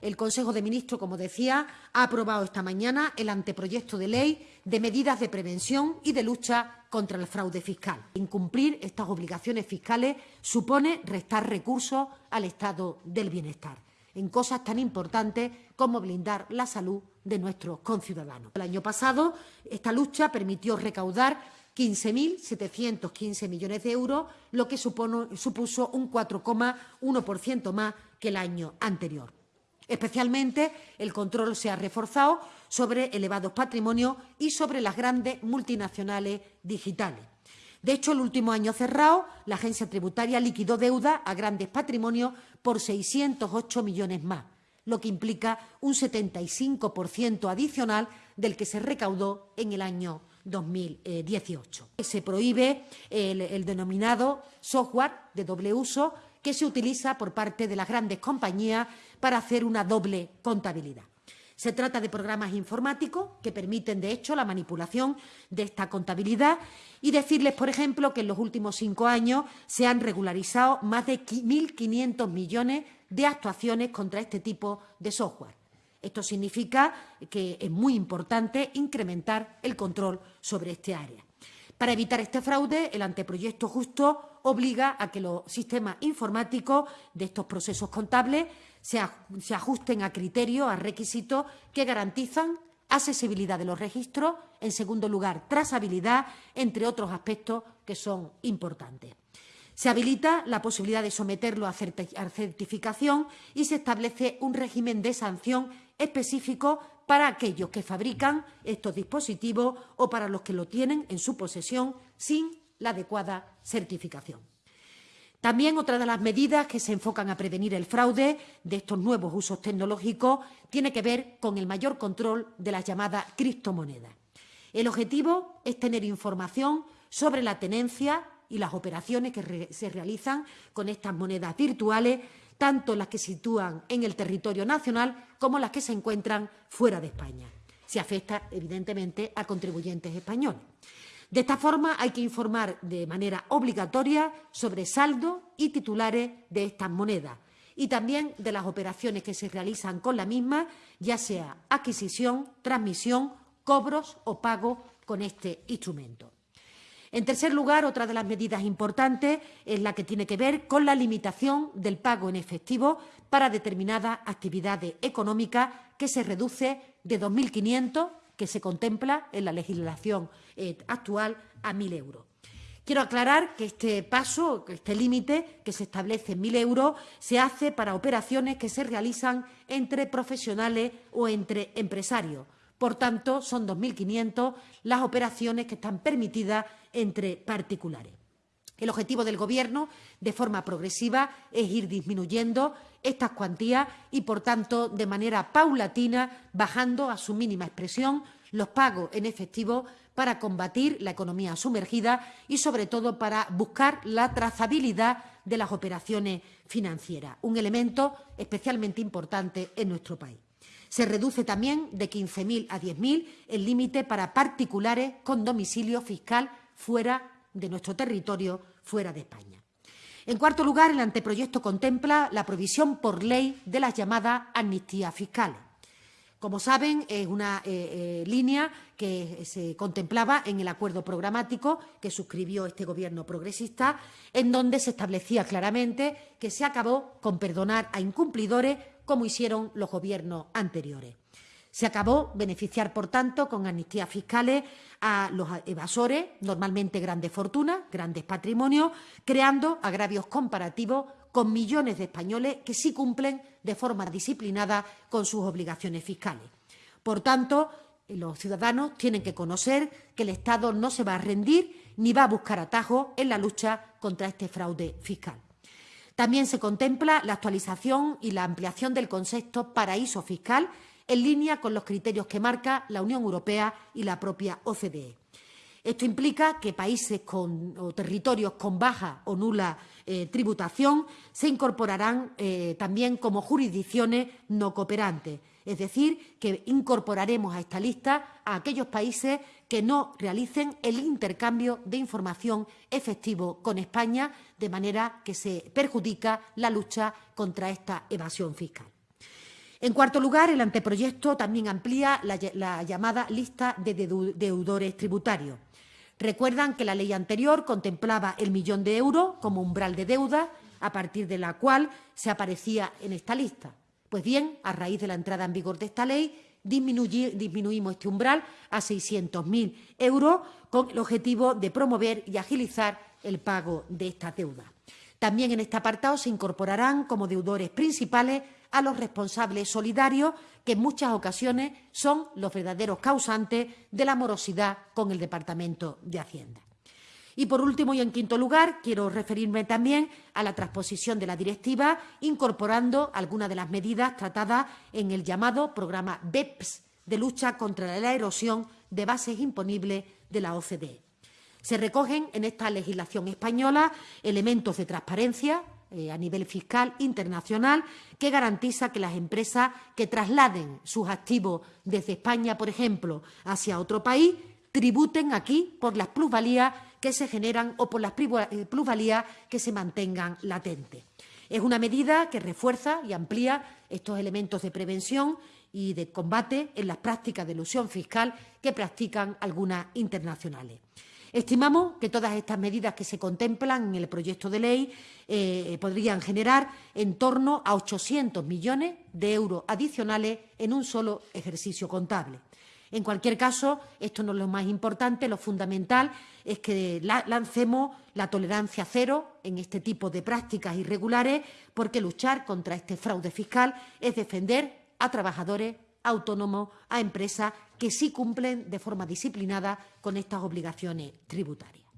el Consejo de Ministros, como decía, ha aprobado esta mañana el anteproyecto de ley de medidas de prevención y de lucha contra el fraude fiscal. Incumplir estas obligaciones fiscales supone restar recursos al estado del bienestar en cosas tan importantes como blindar la salud de nuestros conciudadanos. El año pasado esta lucha permitió recaudar 15.715 millones de euros, lo que supuso un 4,1% más que el año anterior. Especialmente el control se ha reforzado sobre elevados patrimonios y sobre las grandes multinacionales digitales. De hecho, el último año cerrado, la agencia tributaria liquidó deuda a grandes patrimonios por 608 millones más, lo que implica un 75% adicional del que se recaudó en el año 2018. Se prohíbe el, el, denominado software de doble uso que se utiliza por parte de las grandes compañías para hacer una doble contabilidad. Se trata de programas informáticos que permiten, de hecho, la manipulación de esta contabilidad y decirles, por ejemplo, que en los últimos cinco años se han regularizado más de 1.500 millones de actuaciones contra este tipo de software. Esto significa que es muy importante incrementar el control sobre este área. Para evitar este fraude, el anteproyecto justo obliga a que los sistemas informáticos de estos procesos contables se ajusten a criterios, a requisitos que garantizan accesibilidad de los registros, en segundo lugar, trazabilidad, entre otros aspectos que son importantes. Se habilita la posibilidad de someterlo a certificación y se establece un régimen de sanción específico para aquellos que fabrican estos dispositivos o para los que lo tienen en su posesión sin la adecuada certificación. También otra de las medidas que se enfocan a prevenir el fraude de estos nuevos usos tecnológicos tiene que ver con el mayor control de las llamadas criptomonedas. El objetivo es tener información sobre la tenencia y las operaciones que se realizan con estas monedas virtuales, tanto las que sitúan en el territorio nacional como las que se encuentran fuera de España. Se afecta, evidentemente, a contribuyentes españoles. De esta forma, hay que informar de manera obligatoria sobre saldo y titulares de estas monedas y también de las operaciones que se realizan con la misma, ya sea adquisición, transmisión, cobros o pago con este instrumento. En tercer lugar, otra de las medidas importantes es la que tiene que ver con la limitación del pago en efectivo para determinadas actividades económicas que se reduce de 2.500 que se contempla en la legislación eh, actual a 1.000 euros. Quiero aclarar que este paso, este límite que se establece en 1.000 euros, se hace para operaciones que se realizan entre profesionales o entre empresarios. Por tanto, son 2.500 las operaciones que están permitidas entre particulares. El objetivo del Gobierno, de forma progresiva, es ir disminuyendo estas cuantías y, por tanto, de manera paulatina, bajando a su mínima expresión los pagos en efectivo para combatir la economía sumergida y, sobre todo, para buscar la trazabilidad de las operaciones financieras, un elemento especialmente importante en nuestro país. Se reduce también de 15.000 a 10.000 el límite para particulares con domicilio fiscal fuera de nuestro territorio, fuera de España. En cuarto lugar, el anteproyecto contempla la provisión por ley de las llamadas amnistías fiscales. Como saben, es una eh, eh, línea que se contemplaba en el acuerdo programático que suscribió este Gobierno progresista, en donde se establecía claramente que se acabó con perdonar a incumplidores como hicieron los gobiernos anteriores. Se acabó beneficiar, por tanto, con amnistías fiscales a los evasores, normalmente grandes fortunas, grandes patrimonios, creando agravios comparativos con millones de españoles que sí cumplen de forma disciplinada con sus obligaciones fiscales. Por tanto, los ciudadanos tienen que conocer que el Estado no se va a rendir ni va a buscar atajos en la lucha contra este fraude fiscal. También se contempla la actualización y la ampliación del concepto paraíso fiscal en línea con los criterios que marca la Unión Europea y la propia OCDE. Esto implica que países con, o territorios con baja o nula eh, tributación se incorporarán eh, también como jurisdicciones no cooperantes. Es decir, que incorporaremos a esta lista a aquellos países que no realicen el intercambio de información efectivo con España, de manera que se perjudica la lucha contra esta evasión fiscal. En cuarto lugar, el anteproyecto también amplía la, llamada lista de deudores tributarios. Recuerdan que la ley anterior contemplaba el millón de euros como umbral de deuda, a partir de la cual se aparecía en esta lista. Pues bien, a raíz de la entrada en vigor de esta ley, disminuimos este umbral a 600.000 euros con el objetivo de promover y agilizar el pago de esta deuda. También en este apartado se incorporarán como deudores principales a los responsables solidarios, que en muchas ocasiones son los verdaderos causantes de la morosidad con el Departamento de Hacienda. Y por último y en quinto lugar, quiero referirme también a la transposición de la directiva, incorporando algunas de las medidas tratadas en el llamado programa BEPS de lucha contra la erosión de bases imponibles de la OCDE. Se recogen en esta legislación española elementos de transparencia, eh, a nivel fiscal internacional que garantiza que las empresas que trasladen sus activos desde España, por ejemplo, hacia otro país, tributen aquí por las plusvalías que se generan o por las eh, plusvalías que se mantengan latentes. Es una medida que refuerza y amplía estos elementos de prevención y de combate en las prácticas de ilusión fiscal que practican algunas internacionales. Estimamos que todas estas medidas que se contemplan en el proyecto de ley eh, podrían generar en torno a 800 millones de euros adicionales en un solo ejercicio contable. En cualquier caso, esto no es lo más importante, lo fundamental es que lancemos la tolerancia cero en este tipo de prácticas irregulares, porque luchar contra este fraude fiscal es defender a trabajadores autónomos, a empresas que sí cumplen de forma disciplinada con estas obligaciones tributarias.